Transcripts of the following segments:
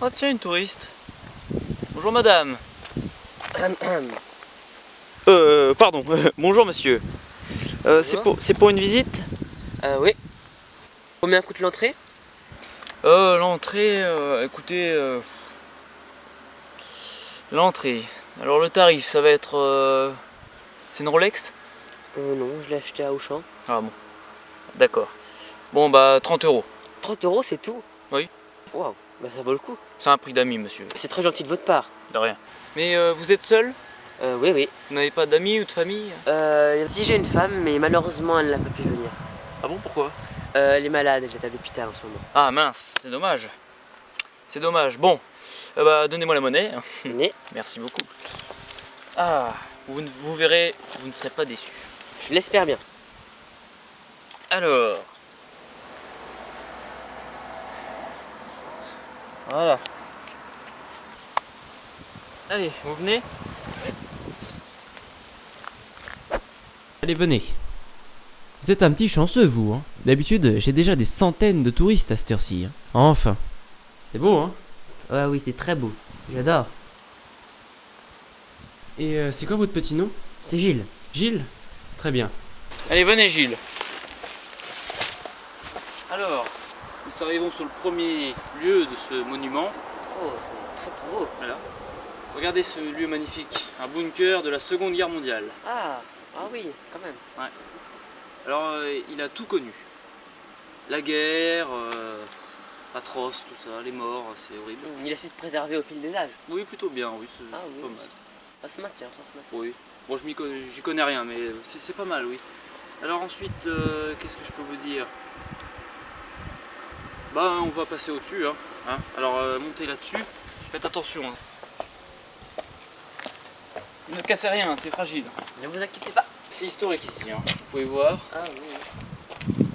Oh tiens, une touriste. Bonjour madame. Euh, pardon, bonjour monsieur. Euh, c'est pour, c'est pour une visite? Euh, oui. Combien coûte l'entrée? Euh, l'entrée, euh, écoutez... euh, l'entrée. Alors le tarif, ça va être... euh, c'est une Rolex? Euh, non, je l'ai acheté à Auchan. Ah bon. D'accord. Bon bah 30 euros. 30 euros, c'est tout? Oui. Waouh, bah ça vaut le coup. C'est un prix d'amis monsieur. C'est très gentil de votre part. De rien. Mais euh, vous êtes seul? Euh, oui, oui. Vous n'avez pas d'amis ou de famille? Euh, si j'ai une femme, mais malheureusement, elle n'a pas pu venir. Ah bon, pourquoi? Euh, elle est malade, elle est à l'hôpital en ce moment. Ah mince, c'est dommage. C'est dommage. Bon, euh, bah, donnez-moi la monnaie. Merci beaucoup. Ah, vous, ne- vous verrez, vous ne serez pas déçus. je l'espère bien. Alors. Voilà. Allez, vous venez Allez, venez. Vous êtes un petit chanceux, vous. Hein. D'habitude, j'ai déjà des centaines de touristes à cette heure-ci. hein. Enfin. C'est beau, hein Ouais, oui, c'est très beau. J'adore. Et euh, c'est quoi votre petit nom? C'est Gilles. Gilles? Très bien. Allez, venez Gilles. Alors, nous arrivons sur le premier lieu de ce monument. Oh, c'est très très beau. Voilà. Regardez ce lieu magnifique, un bunker de la Seconde Guerre mondiale. Ah, ah oui, quand même. Alors, euh, il a tout connu. La guerre, euh, atroce, tout ça, les morts, c'est horrible. Il a su se préserver au fil des âges. Oui, plutôt bien, oui, c'est Ah oui. pas mal. Ça se maintient, ça se maintient. Oui. Bon, je m'y connais, connais rien, mais c'est c'est pas mal, oui. Alors ensuite, euh, qu'est-ce que je peux vous dire? Bah, on va passer au-dessus, hein. hein? Alors, euh, montez là-dessus. Faites attention. hein. Ne cassez rien, c'est fragile. Ne vous inquiétez pas. C'est historique ici, hein. vous pouvez voir. Ah oui. oui.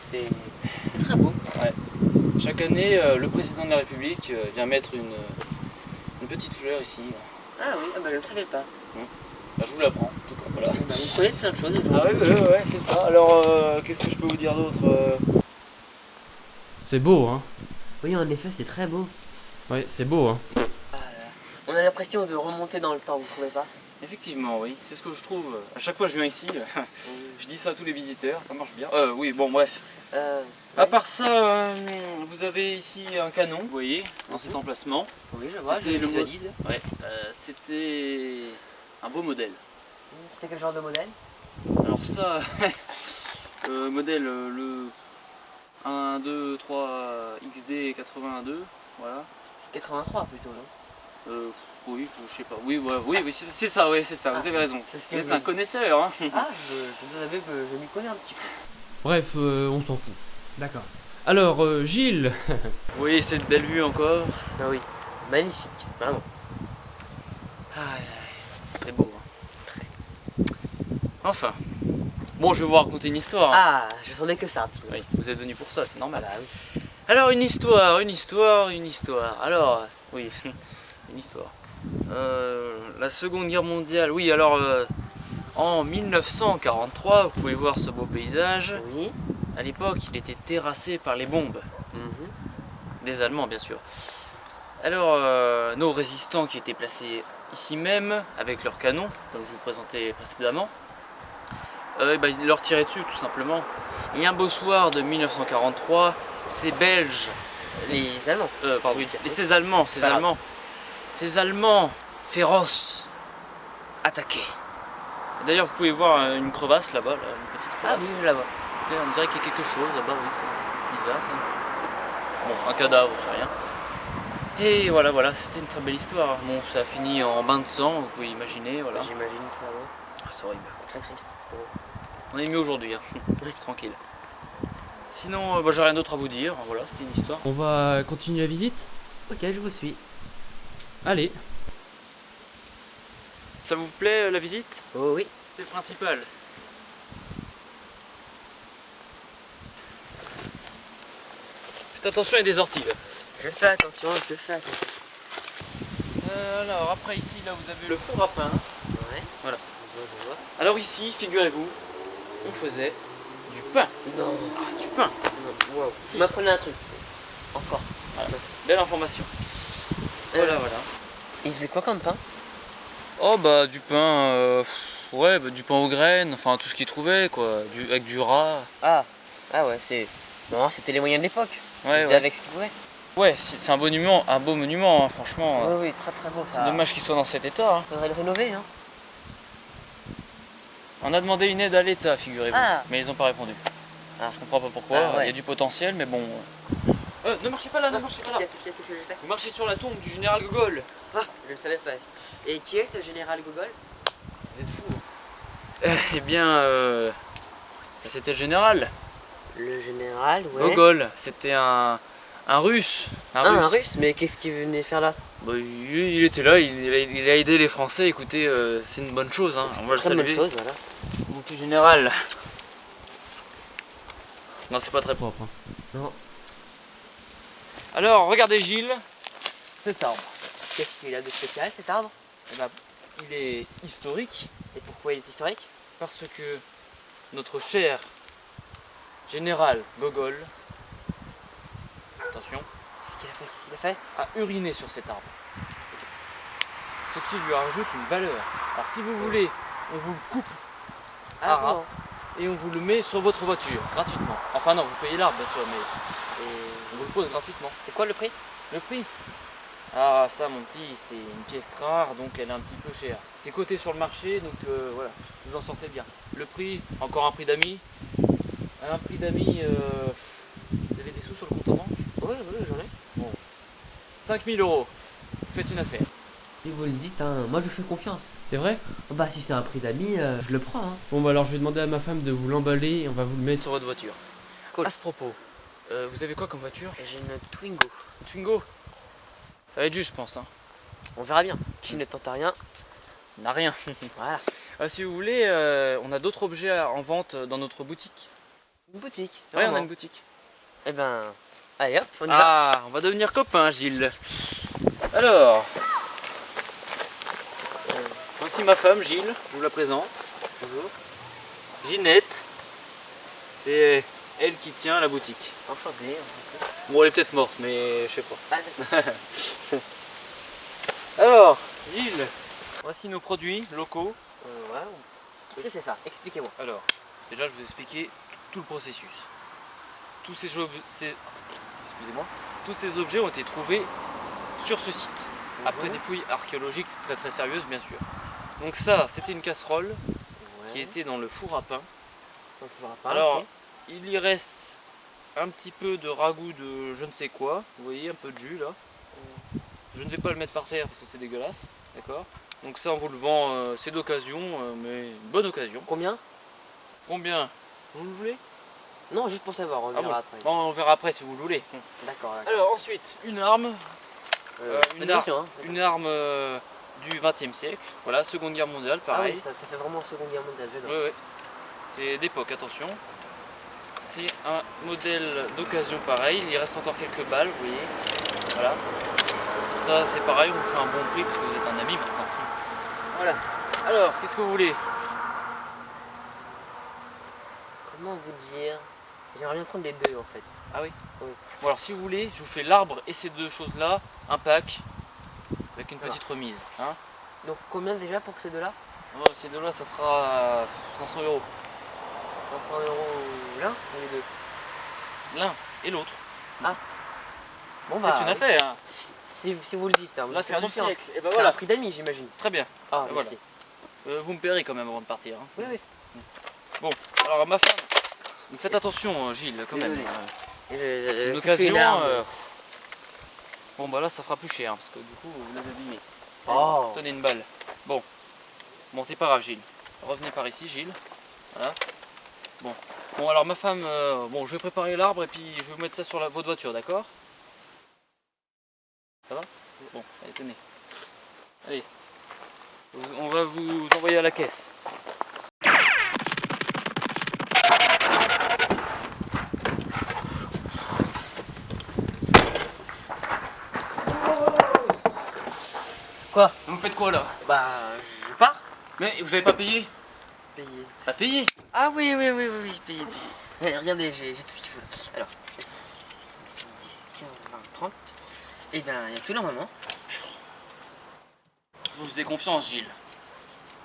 C'est très beau. Chaque année, euh, le président de la République euh, vient mettre une, une petite fleur ici. Ah oui, ah bah, je ne savais pas. Bah, je vous l'apprends, en tout cas, voilà. Bah, vous connaissez plein de choses Ah aujourd'hui. ouais, ouais, ouais, c'est ça. Alors, qu'est-ce que je peux vous dire d'autre C'est beau, hein Oui, en effet, c'est très beau. Ouais, c'est beau, hein On a l'impression de remonter dans le temps, vous trouvez pas? Effectivement, oui. C'est ce que je trouve. À chaque fois que je viens ici, je dis ça à tous les visiteurs, ça marche bien. Euh, oui, bon, bref. Euh, À part ça, euh, vous avez ici un canon, vous voyez, dans cet emplacement. oui, je vois, je C'était le visualise. Ouais, euh, c'était un beau modèle. C'était quel genre de modèle? Alors ça, euh, modèle le 1, 2, 3 XD 82, voilà. C'était 83 plutôt, non? Euh, oui, je sais pas. Oui, ouais, oui, oui, c'est ça, oui, c'est ça, Ah, vous avez raison. Vous êtes un connaisseur, hein Ah, je, je vous avais que je m'y connais un petit peu. Bref, euh, on s'en fout. D'accord. Alors, euh, Gilles Vous voyez cette belle vue encore Ah oui, magnifique, vraiment. Aïe, Très beau. hein. Enfin. Bon, je vais vous raconter une histoire. hein. Ah, je sentais que ça. Oui, vous êtes venu pour ça, c'est normal. Voilà, oui. Alors, une histoire, une histoire, une histoire. Alors, oui, une histoire. Euh, la Seconde Guerre mondiale, oui, alors euh, en 1943, vous pouvez voir ce beau paysage. Oui. À l'époque, il était terrassé par les bombes. mhm. des Allemands bien sûr. Alors euh, nos résistants qui étaient placés ici même avec leurs canons, comme je vous présentais précédemment, euh, leur tiraient dessus tout simplement. Et un beau soir de 1943, ces Belges, Les Allemands. euh, pardon, et ces Allemands, ces. Allemands, ces Allemands féroces attaquaient. D'ailleurs vous pouvez voir euh, une crevasse là-bas, là, une petite Ah crevasse. oui, je la vois. On dirait qu'il y a quelque chose là-bas, oui, c'est bizarre ça. Bon, un cadavre, c'est rien. Et voilà, voilà, c'était une très belle histoire. Bon, ça a fini en bain de sang, vous pouvez imaginer, voilà. J'imagine que ça va. Ah, c'est horrible. Très triste. On est mieux aujourd'hui, hein. tranquille. Sinon, euh, bah, j'ai rien d'autre à vous dire, voilà, c'était une histoire. On va continuer la visite Ok, je vous suis. Allez. Ça vous plaît euh, la visite? Oh oui. C'est le principal. Faites attention, il y a des orties là. Je fais attention, je fais attention. Euh, alors, après ici, là, vous avez le four à pain. Ouais. Voilà. Alors ici, figurez-vous, on faisait du pain. Non, Ah, du pain. non, wow. Si. M'apprenez un truc. Encore. Voilà. Belle information. Voilà, voilà. Il faisait quoi comme pain? Oh bah du pain, euh, ouais, bah, du pain aux graines, enfin tout ce qu'ils trouvaient quoi, du, avec du rat. Ah, ah ouais, c'est. Non, c'était les moyens de l'époque. Ouais, ouais. avec ce qu'ils pouvaient. Ouais, c'est c'est un beau monument, un beau monument, hein, franchement. Oui, oui, très très beau. C'est dommage qu'il soit dans cet état. hein. Faudrait le rénover, hein. On a demandé une aide à l'État, figurez-vous, Ah. mais ils n'ont pas répondu. Ah. Je comprends pas pourquoi. Ah, ouais. Il y a du potentiel, mais bon. Euh, ne marchez pas là, ne marchez pas là. Qu'est-ce qu'il y a Qu'est-ce que j'ai fait Vous marchez sur la tombe du général Gogol. Ah, je le savais pas. Et qui est ce général Gogol Vous êtes fous. Eh bien, euh, c'était le général. Le général, ouais. Gogol, c'était un, un russe. Un Ah, russe. un russe Mais qu'est-ce qu'il venait faire là Bah, il, il était là, il, il a, il a aidé les Français. Écoutez, euh, c'est une bonne chose. Hein. On va le Très bonne saluer. chose, voilà. Général. Non, c'est pas très propre. hein. Non. Alors, regardez Gilles, cet arbre. Qu'est-ce qu'il a de spécial cet arbre? Eh ben, il est historique Et pourquoi il est historique? Parce que notre cher général Gogol, attention, Qu'est-ce qu'il a fait? Qu'est-ce qu'il a fait? a uriné sur cet arbre. Ce qui lui rajoute une valeur. Alors si vous voulez, on vous le coupe Ah, bon. et on vous le met sur votre voiture, gratuitement. Enfin non, vous payez l'arbre bien sûr, mais et on vous le pose gratuitement. C'est quoi le prix? Le prix? Ah ça mon petit, c'est une pièce rare, donc elle est un petit peu chère. C'est coté sur le marché, donc euh, voilà, vous en sortez bien. Le prix, encore un prix d'amis? Un prix d'amis, euh, vous avez des sous sur le compte en banque? Oui, oui, j'en ai. 5000 euros, vous faites une affaire. Si vous le dites, hein, moi je fais confiance. C'est vrai Bah, si c'est un prix d'amis, euh, je le prends. Hein. Bon bah alors je vais demander à ma femme de vous l'emballer et on va vous le mettre Sur votre voiture. Cool. À ce propos, euh, vous avez quoi comme voiture? J'ai une Twingo. Twingo? Ça va être juste je pense. Hein. On verra bien. Qui ne tente à rien. On n'a rien. Voilà. Euh, si vous voulez, euh, on a d'autres objets en vente dans notre boutique. Une boutique. Ouais, on a vraiment. une boutique. Eh ben, allez hop, on y va. Ah, on va devenir copains, Gilles. Alors, voici ma femme, Gilles. Je vous la présente. Bonjour. Ginette. C'est elle qui tient la boutique. Bon, elle est peut-être morte, mais je sais pas. Ah, Alors, Gilles, voici nos produits locaux. euh, ouais. Qu'est-ce que c'est ça Expliquez-moi. Alors, déjà, je vais vous expliquer tout le processus. Tous ces, ob- ces- excusez-moi, tous ces objets ont été trouvés sur ce site. Après Mhm. des fouilles archéologiques très très sérieuses, bien sûr. Donc ça, c'était une casserole Ouais. qui était dans le four à pain. Alors, il y reste un petit peu de ragoût de je ne sais quoi. Vous voyez, un peu de jus là. Je ne vais pas le mettre par terre parce que c'est dégueulasse. D'accord? Donc ça, on vous le vend, euh, c'est d'occasion, euh, mais une bonne occasion. Combien? Combien? Vous le voulez? Non, juste pour savoir, on Ah verra bon après. On verra après si vous le voulez. D'accord. Alors ensuite, une arme, Euh, une faites ar- attention, hein. une arme euh, du 20 e siècle. Voilà, Seconde Guerre mondiale, Ah pareil. oui, ça, ça fait vraiment Seconde Guerre mondiale. Oui, oui. C'est d'époque, attention. C'est un modèle d'occasion pareil. Il reste encore quelques balles, vous voyez. Voilà. Ça, c'est pareil, on vous fait un bon prix parce que vous êtes un ami maintenant. Voilà. Alors, qu'est-ce que vous voulez? Comment vous dire? J'aimerais bien prendre les deux en fait. Ah oui? Oui. Bon, alors si vous voulez, je vous fais l'arbre et ces deux choses-là, un pack, avec une Ça petite remise. Hein Donc combien déjà pour ces deux-là? Oh, ces deux-là, ça fera euh, 500 euros. 500 euros l'un ou les deux? L'un et l'autre. Bon C'est une affaire. hein. Si, si vous le dites, hein, vous L'affaire du siècle. Et ben C'est voilà. un prix d'amis j'imagine. Très bien. Ah, Et merci. Euh, vous me paierez quand même avant de partir. hein. Oui, oui. Bon, alors ma femme, faites attention, Gilles, quand même. Euh, C'est une occasion. Bon, bah là, ça fera plus cher, hein, parce que du coup, vous l'avez abîmé. Oh. Tenez une balle. Bon, bon, c'est pas grave, Gilles. Revenez par ici, Gilles. Voilà. Bon, bon, alors ma femme, euh, bon, je vais préparer l'arbre et puis je vais vous mettre ça sur la, votre voiture, d'accord? Ça va? Bon, allez, tenez. Allez. On va vous envoyer à la caisse. Quoi Vous faites quoi là Bah, je pars. Mais vous avez pas payé Payer. Pas payé Ah oui, oui, oui, oui, oui, payer, payer. Eh, regardez, j'ai tout ce qu'il faut. Alors, 10, 15, 30. Et ben, il y a tout normalement. Je vous ai confiance, Gilles.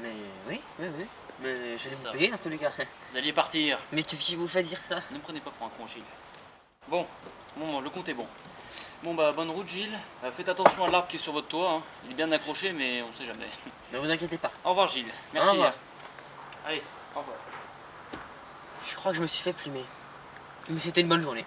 Mais oui, oui, oui. Mais j'allais vous payer un peu, les gars. Vous alliez partir. Mais qu'est-ce qui vous fait dire ça? Ne me prenez pas pour un con, Gilles. Bon, bon, le compte est bon. Bon bah bonne route Gilles, Euh, faites attention à l'arbre qui est sur votre toit, hein. il est bien accroché mais on sait jamais. Ne vous inquiétez pas. Au revoir Gilles, merci. Au revoir. Allez, au revoir. Je crois que je me suis fait plumer. Mais c'était une bonne journée.